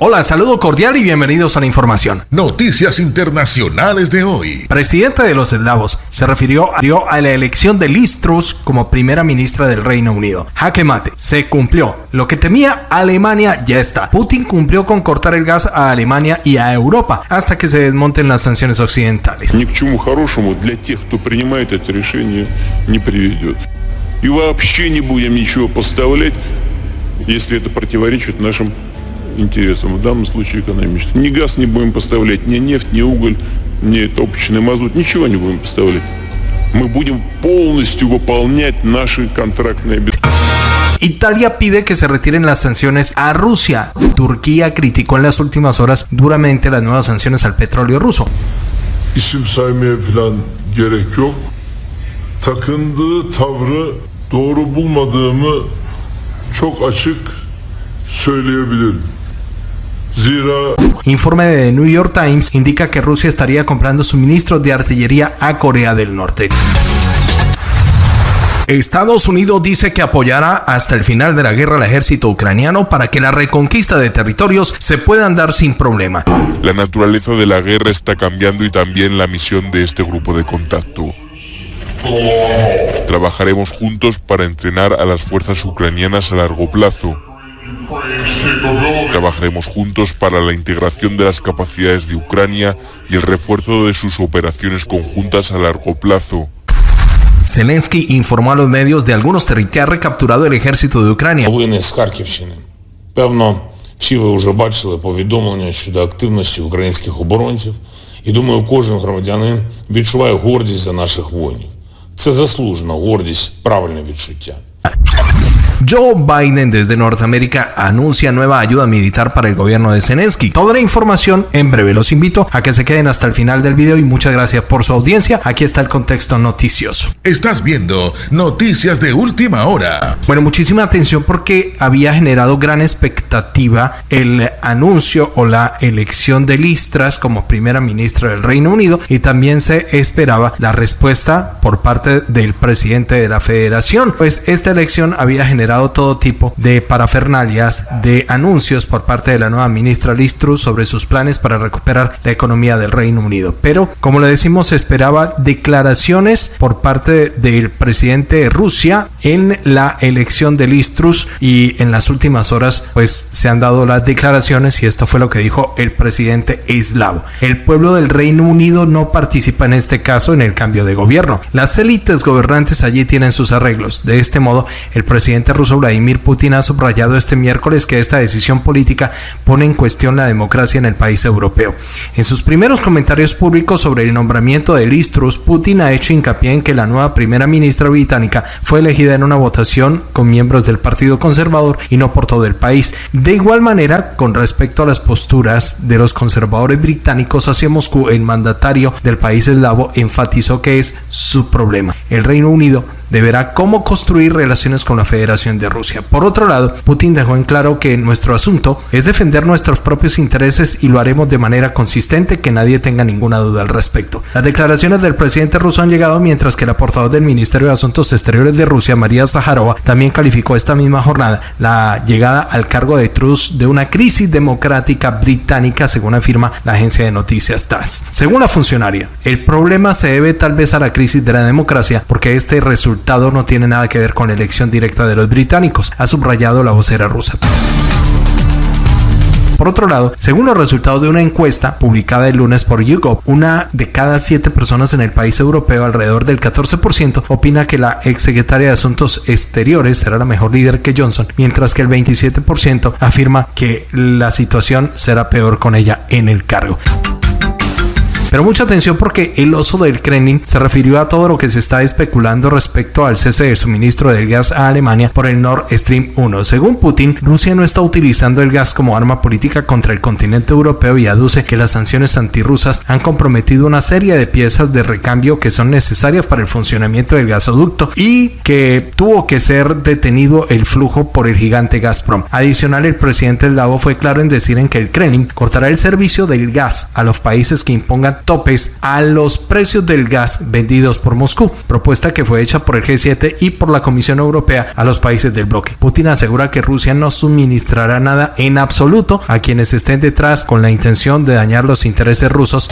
Hola, saludo cordial y bienvenidos a la información. Noticias internacionales de hoy. Presidente de los eslavos se refirió a la elección de Liz Truss como primera ministra del Reino Unido. Jaque mate, se cumplió. Lo que temía Alemania ya está. Putin cumplió con cortar el gas a Alemania y a Europa hasta que se desmonten las sanciones occidentales. Ни к чему хорошему для тех, кто принимает это решение, не приведет. И вообще не будем ничего поставлять, если это противоречит нашим Интересам, в данном случае экономическим. Ни газ не будем поставлять, ни нефть, ни уголь, ни топочный мазут, ничего не будем поставлять. Мы будем полностью выполнять наши контрактные обязательства. Italia pide que se retiren las sanciones a Rusia. Turquía criticó en las últimas horas duramente las nuevas sanciones al petróleo ruso. İsim saymaya falan gerek yok. Takındığı tavrı doğru bulmadığımı çok açık söyleyebilirim. Informe de The New York Times indica que Rusia estaría comprando suministros de artillería a Corea del Norte. Estados Unidos dice que apoyará hasta el final de la guerra al ejército ucraniano para que la reconquista de territorios se puedan dar sin problema. La naturaleza de la guerra está cambiando y también la misión de este grupo de contacto. Trabajaremos juntos para entrenar a las fuerzas ucranianas a largo plazo. Trabajaremos juntos para la integración de las capacidades de Ucrania y el refuerzo de sus operaciones conjuntas a largo plazo. Zelensky informó a los medios de algunos territorios que ha recapturado el ejército de Ucrania. Новини з Харківщини. Певно, всі ви вже бачили повідомлення щодо активності українських оборонців. І думаю, кожен громадянин відчуває гордість за наших воїнів. Це заслужена гордість, правильне відчуття. Joe Biden desde Norteamérica anuncia nueva ayuda militar para el gobierno de Zelensky. Toda la información en breve. Los invito a que se queden hasta el final del video y muchas gracias por su audiencia. Aquí está el contexto noticioso. Estás viendo Noticias de Última Hora. Bueno, muchísima atención porque había generado gran expectativa el anuncio o la elección de Listras como primera ministra del Reino Unido y también se esperaba la respuesta por parte del presidente de la federación. Pues esta elección había generado todo tipo de parafernalias, de anuncios por parte de la nueva ministra Liz Truss sobre sus planes para recuperar la economía del Reino Unido. Pero, como le decimos, se esperaba declaraciones por parte del presidente de Rusia en la elección de Liz Truss y en las últimas horas pues se han dado las declaraciones y esto fue lo que dijo el presidente eslavo. El pueblo del Reino Unido no participa en este caso en el cambio de gobierno. Las élites gobernantes allí tienen sus arreglos. De este modo, el presidente ruso Vladimir Putin ha subrayado este miércoles que esta decisión política pone en cuestión la democracia en el país europeo. En sus primeros comentarios públicos sobre el nombramiento de Liz Truss, Putin ha hecho hincapié en que la nueva primera ministra británica fue elegida en una votación con miembros del Partido Conservador y no por todo el país. De igual manera, con respecto a las posturas de los conservadores británicos hacia Moscú, el mandatario del país eslavo enfatizó que es su problema. El Reino Unido deberá cómo construir relaciones con la Federación de Rusia. Por otro lado, Putin dejó en claro que nuestro asunto es defender nuestros propios intereses y lo haremos de manera consistente, que nadie tenga ninguna duda al respecto. Las declaraciones del presidente ruso han llegado mientras que la portavoz del Ministerio de Asuntos Exteriores de Rusia, María Zaharova, también calificó esta misma jornada la llegada al cargo de Truss de una crisis democrática británica, según afirma la agencia de noticias TASS. Según la funcionaria, el problema se debe tal vez a la crisis de la democracia, porque este no tiene nada que ver con la elección directa de los británicos, ha subrayado la vocera rusa. Por otro lado, según los resultados de una encuesta publicada el lunes por YouGov, una de cada siete personas en el país europeo, alrededor del 14%, opina que la exsecretaria de Asuntos Exteriores será la mejor líder que Johnson, mientras que el 27% afirma que la situación será peor con ella en el cargo. Pero mucha atención porque el oso del Kremlin se refirió a todo lo que se está especulando respecto al cese de suministro del gas a Alemania por el Nord Stream 1. Según Putin, Rusia no está utilizando el gas como arma política contra el continente europeo y aduce que las sanciones antirrusas han comprometido una serie de piezas de recambio que son necesarias para el funcionamiento del gasoducto y que tuvo que ser detenido el flujo por el gigante Gazprom. Adicional, el presidente eslavo fue claro en decir en que el Kremlin cortará el servicio del gas a los países que impongan topes a los precios del gas vendidos por Moscú, propuesta que fue hecha por el G7 y por la Comisión Europea a los países del bloque. Putin asegura que Rusia no suministrará nada en absoluto a quienes estén detrás con la intención de dañar los intereses rusos.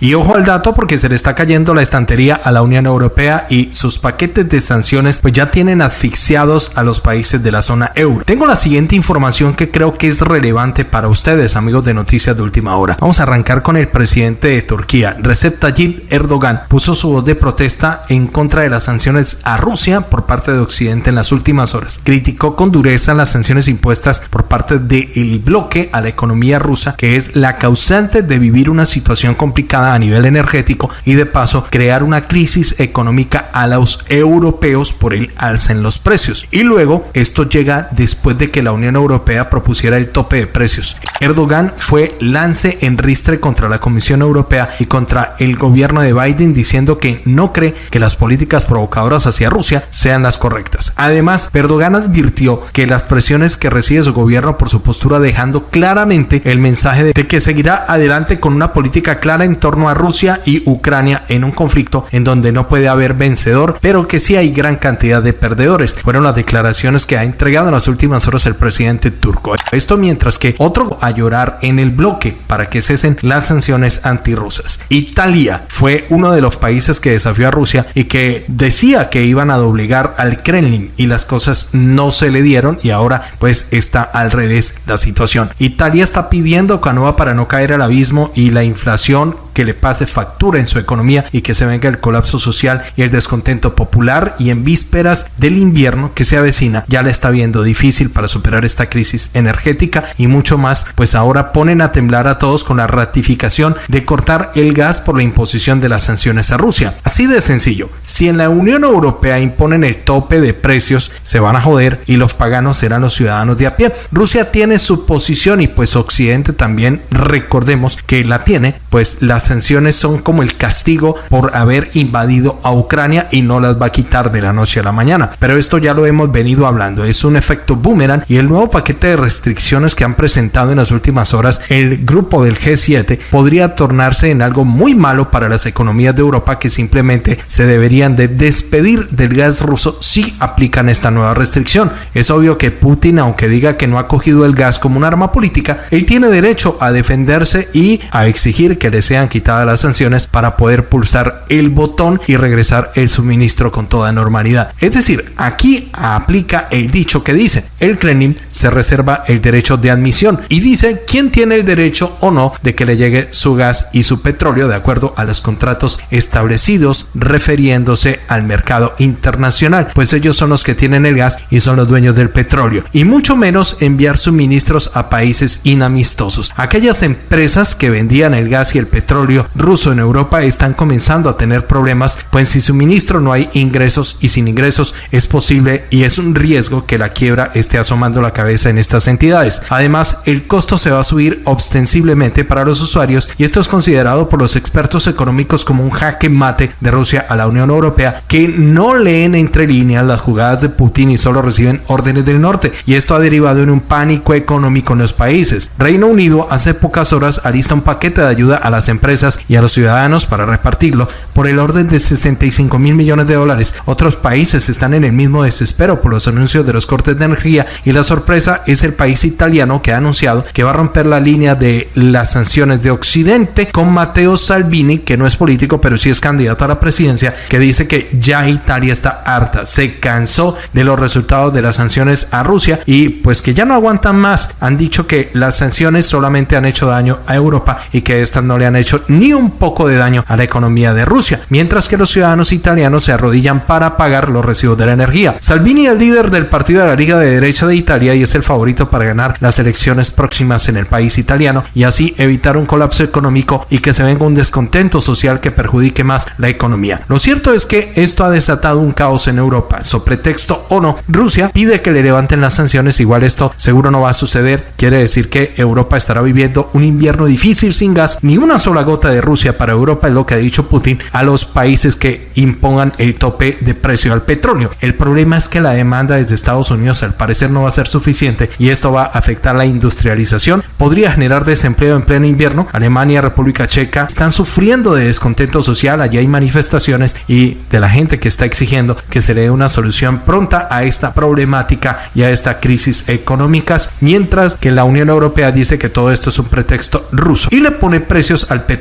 Y ojo al dato porque se le está cayendo la estantería a la Unión Europea y sus paquetes de sanciones pues ya tienen asfixiados a los países de la zona euro. Tengo la siguiente información que creo que es relevante para ustedes, amigos de Noticias de Última Hora. Vamos a arrancar con el presidente de Turquía, Recep Tayyip Erdogan. Puso su voz de protesta en contra de las sanciones a Rusia por parte de Occidente en las últimas horas. Criticó con dureza las sanciones impuestas por parte del bloque a la economía rusa, que es la causante de vivir una situación complicada a nivel energético y de paso crear una crisis económica a los europeos por el alza en los precios. Y luego esto llega después de que la Unión Europea propusiera el tope de precios. Erdogan fue lance en ristre contra la Comisión Europea y contra el gobierno de Biden diciendo que no cree que las políticas provocadoras hacia Rusia sean las correctas. Además, Erdogan advirtió que las presiones que recibe su gobierno por su postura dejando claramente el mensaje de que seguirá adelante con una política clara en a Rusia y Ucrania en un conflicto en donde no puede haber vencedor, pero que sí hay gran cantidad de perdedores. Fueron las declaraciones que ha entregado en las últimas horas el presidente turco. Esto mientras que otro a llorar en el bloque para que cesen las sanciones antirrusas. Italia fue uno de los países que desafió a Rusia y que decía que iban a doblegar al Kremlin y las cosas no se le dieron y ahora pues está al revés la situación. Italia está pidiendo canoa para no caer al abismo y la inflación que le pase factura en su economía y que se venga el colapso social y el descontento popular y en vísperas del invierno que se avecina ya la está viendo difícil para superar esta crisis energética y mucho más pues ahora ponen a temblar a todos con la ratificación de cortar el gas por la imposición de las sanciones a Rusia. Así de sencillo, si en la Unión Europea imponen el tope de precios se van a joder y los paganos serán los ciudadanos de a pie. Rusia tiene su posición y pues Occidente también recordemos que la tiene pues las sanciones son como el castigo por haber invadido a Ucrania y no las va a quitar de la noche a la mañana. Pero esto ya lo hemos venido hablando, es un efecto boomerang y el nuevo paquete de restricciones que han presentado en las últimas horas el grupo del G7 podría tornarse en algo muy malo para las economías de Europa que simplemente se deberían de despedir del gas ruso si aplican esta nueva restricción. Es obvio que Putin, aunque diga que no ha cogido el gas como un arma política, él tiene derecho a defenderse y a exigir que le sean quitados las sanciones para poder pulsar el botón y regresar el suministro con toda normalidad. Es decir, aquí aplica el dicho que dice, el Kremlin se reserva el derecho de admisión y dice quién tiene el derecho o no de que le llegue su gas y su petróleo de acuerdo a los contratos establecidos refiriéndose al mercado internacional, pues ellos son los que tienen el gas y son los dueños del petróleo y mucho menos enviar suministros a países inamistosos. Aquellas empresas que vendían el gas y el petróleo ruso en Europa están comenzando a tener problemas, pues sin suministro no hay ingresos y sin ingresos es posible y es un riesgo que la quiebra esté asomando la cabeza en estas entidades. Además, el costo se va a subir ostensiblemente para los usuarios y esto es considerado por los expertos económicos como un jaque mate de Rusia a la Unión Europea que no leen entre líneas las jugadas de Putin y solo reciben órdenes del norte y esto ha derivado en un pánico económico en los países. Reino Unido hace pocas horas alista un paquete de ayuda a las empresas y a los ciudadanos para repartirlo por el orden de 65 mil millones de dólares. Otros países están en el mismo desespero por los anuncios de los cortes de energía y la sorpresa es el país italiano que ha anunciado que va a romper la línea de las sanciones de Occidente con Matteo Salvini, que no es político pero sí es candidato a la presidencia, que dice que ya Italia está harta, se cansó de los resultados de las sanciones a Rusia y pues que ya no aguantan más. Han dicho que las sanciones solamente han hecho daño a Europa y que estas no le han hecho ni un poco de daño a la economía de Rusia, mientras que los ciudadanos italianos se arrodillan para pagar los recibos de la energía. Salvini es el líder del partido de la Liga de Derecha de Italia y es el favorito para ganar las elecciones próximas en el país italiano y así evitar un colapso económico y que se venga un descontento social que perjudique más la economía. Lo cierto es que esto ha desatado un caos en Europa. So pretexto o no, Rusia pide que le levanten las sanciones. Igual esto seguro no va a suceder. Quiere decir que Europa estará viviendo un invierno difícil sin gas, ni una sola gota de Rusia para Europa es lo que ha dicho Putin a los países que impongan el tope de precio al petróleo. El problema es que la demanda desde Estados Unidos al parecer no va a ser suficiente y esto va a afectar la industrialización, podría generar desempleo en pleno invierno. Alemania, República Checa están sufriendo de descontento social, allí hay manifestaciones y de la gente que está exigiendo que se le dé una solución pronta a esta problemática y a esta crisis económicas, mientras que la Unión Europea dice que todo esto es un pretexto ruso y le pone precios al petróleo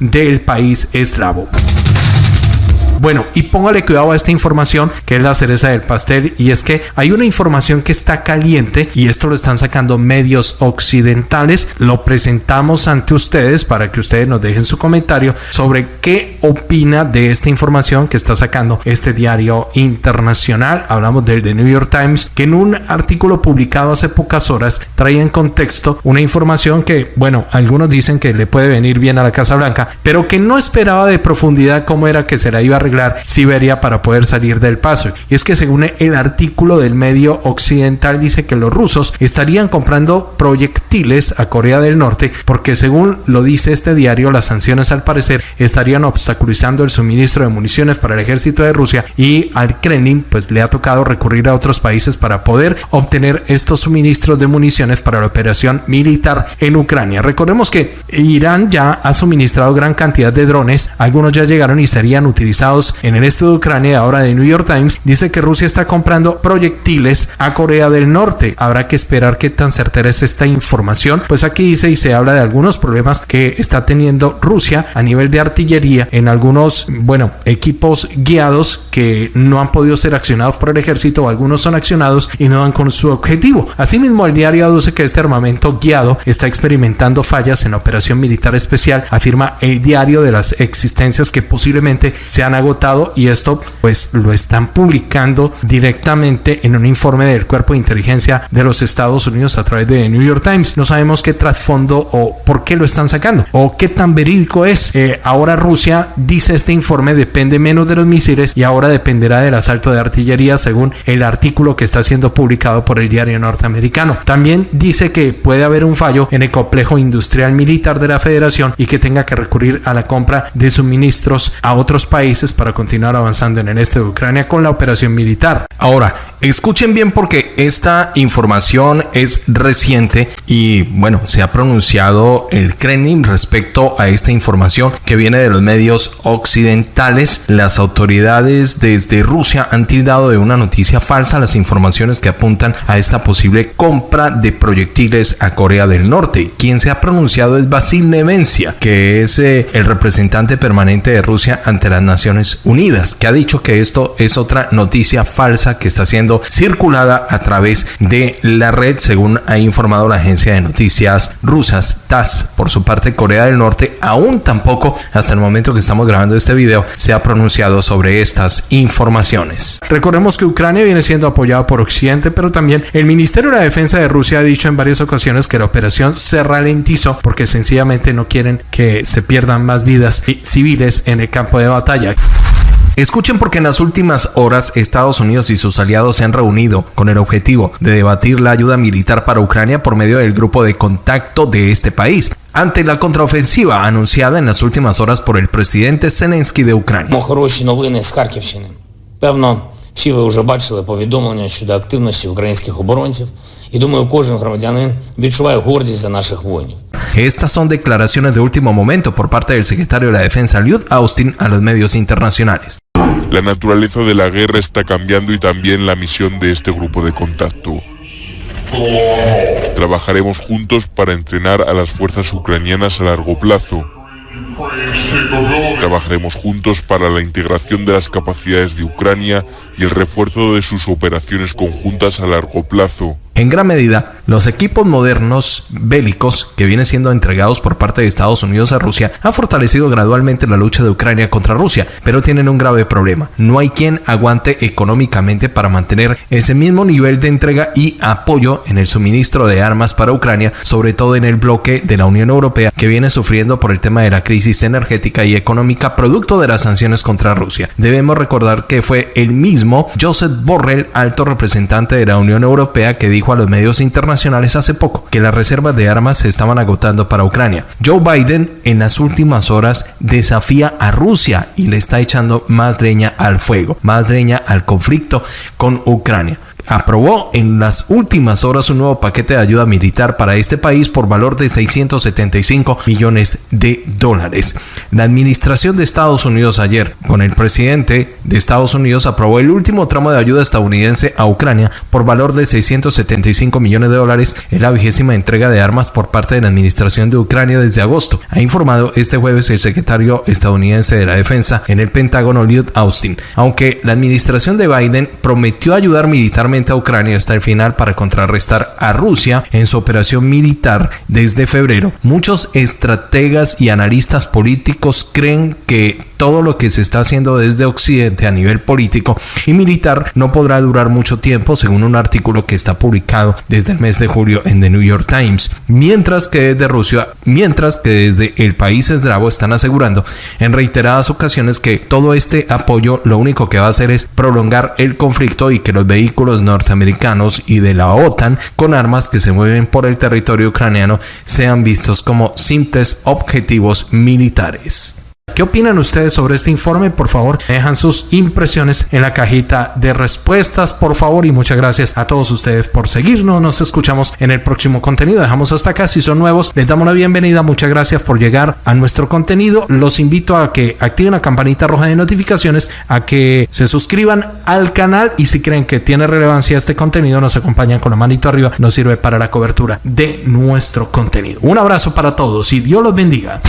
del país eslavo. Bueno, y póngale cuidado a esta información que es la cereza del pastel y es que hay una información que está caliente y esto lo están sacando medios occidentales. Lo presentamos ante ustedes para que ustedes nos dejen su comentario sobre qué opina de esta información que está sacando este diario internacional. Hablamos del The New York Times que en un artículo publicado hace pocas horas trae en contexto una información que, bueno, algunos dicen que le puede venir bien a la Casa Blanca, pero que no esperaba de profundidad cómo era que se la iba a arreglar Siberia para poder salir del paso. Y es que según el artículo del medio occidental dice que los rusos estarían comprando proyectiles a Corea del Norte porque según lo dice este diario las sanciones al parecer estarían obstaculizando el suministro de municiones para el ejército de Rusia y al Kremlin pues le ha tocado recurrir a otros países para poder obtener estos suministros de municiones para la operación militar en Ucrania. Recordemos que Irán ya ha suministrado gran cantidad de drones, algunos ya llegaron y serían utilizados en el este de Ucrania, ahora de New York Times, dice que Rusia está comprando proyectiles a Corea del Norte. Habrá que esperar qué tan certera es esta información. Pues aquí dice y se habla de algunos problemas que está teniendo Rusia a nivel de artillería en algunos, bueno, equipos guiados que no han podido ser accionados por el ejército o algunos son accionados y no dan con su objetivo. Asimismo, el diario aduce que este armamento guiado está experimentando fallas en operación militar especial, afirma el diario de las existencias que posiblemente sean agotado y esto pues lo están publicando directamente en un informe del Cuerpo de Inteligencia de los Estados Unidos a través de New York Times. No sabemos qué trasfondo o por qué lo están sacando o qué tan verídico es. Eh, ahora Rusia dice este informe depende menos de los misiles y ahora dependerá del asalto de artillería según el artículo que está siendo publicado por el diario norteamericano. También dice que puede haber un fallo en el complejo industrial militar de la federación y que tenga que recurrir a la compra de suministros a otros países para continuar avanzando en el este de Ucrania con la operación militar. Ahora, escuchen bien porque esta información es reciente y bueno, se ha pronunciado el Kremlin respecto a esta información que viene de los medios occidentales. Las autoridades desde Rusia han tildado de una noticia falsa las informaciones que apuntan a esta posible compra de proyectiles a Corea del Norte. Quien se ha pronunciado es Basil Nevencia, que es eh, el representante permanente de Rusia ante las Naciones Unidas, que ha dicho que esto es otra noticia falsa que está siendo circulada a través de la red, según ha informado la agencia de noticias rusas TASS. Por su parte, Corea del Norte aún tampoco, hasta el momento que estamos grabando este video, se ha pronunciado sobre estas informaciones. Recordemos que Ucrania viene siendo apoyado por Occidente, pero también el Ministerio de la Defensa de Rusia ha dicho en varias ocasiones que la operación se ralentizó porque sencillamente no quieren que se pierdan más vidas civiles en el campo de batalla. Escuchen porque en las últimas horas Estados Unidos y sus aliados se han reunido con el objetivo de debatir la ayuda militar para Ucrania por medio del grupo de contacto de este país ante la contraofensiva anunciada en las últimas horas por el presidente Zelensky de Ucrania. Всі ви вже бачили повідомлення щодо активності українських оборонців, і думаю, кожен громадянин відчуває гордість за наших воїнів. Estas son declaraciones de último momento por parte del secretario de la Defensa Lloyd Austin a los medios internacionales. La naturaleza de la guerra está cambiando y también la misión de este grupo de contacto. Trabajaremos juntos para entrenar a las fuerzas ucranianas a largo plazo Trabajaremos juntos para la integración de las capacidades de Ucrania y el refuerzo de sus operaciones conjuntas a largo plazo. En gran medida, los equipos modernos bélicos que vienen siendo entregados por parte de Estados Unidos a Rusia han fortalecido gradualmente la lucha de Ucrania contra Rusia, pero tienen un grave problema. No hay quien aguante económicamente para mantener ese mismo nivel de entrega y apoyo en el suministro de armas para Ucrania, sobre todo en el bloque de la Unión Europea que viene sufriendo por el tema de la crisis energética y económica producto de las sanciones contra Rusia. Debemos recordar que fue el mismo Joseph Borrell, alto representante de la Unión Europea, que dijo a los medios internacionales hace poco que las reservas de armas se estaban agotando para Ucrania. Joe Biden en las últimas horas desafía a Rusia y le está echando más leña al fuego, más leña al conflicto con Ucrania aprobó en las últimas horas un nuevo paquete de ayuda militar para este país por valor de 675 millones de dólares. La administración de Estados Unidos ayer, con el presidente de Estados Unidos, aprobó el último tramo de ayuda estadounidense a Ucrania por valor de 675 millones de dólares en la vigésima entrega de armas por parte de la administración de Ucrania desde agosto. Ha informado este jueves el secretario estadounidense de la defensa en el Pentágono, Lloyd Austin. Aunque la administración de Biden prometió ayudar militarmente a Ucrania hasta el final para contrarrestar a Rusia en su operación militar desde febrero. Muchos estrategas y analistas políticos creen que todo lo que se está haciendo desde Occidente a nivel político y militar no podrá durar mucho tiempo, según un artículo que está publicado desde el mes de julio en The New York Times. Mientras que desde Rusia, mientras que desde el país esdravo están asegurando en reiteradas ocasiones que todo este apoyo lo único que va a hacer es prolongar el conflicto y que los vehículos norteamericanos y de la OTAN con armas que se mueven por el territorio ucraniano sean vistos como simples objetivos militares. ¿Qué opinan ustedes sobre este informe? Por favor, dejan sus impresiones en la cajita de respuestas, por favor, y muchas gracias a todos ustedes por seguirnos. Nos escuchamos en el próximo contenido. Dejamos hasta acá. Si son nuevos, les damos la bienvenida. Muchas gracias por llegar a nuestro contenido. Los invito a que activen la campanita roja de notificaciones, a que se suscriban al canal y si creen que tiene relevancia este contenido, nos acompañan con la manito arriba. Nos sirve para la cobertura de nuestro contenido. Un abrazo para todos y Dios los bendiga.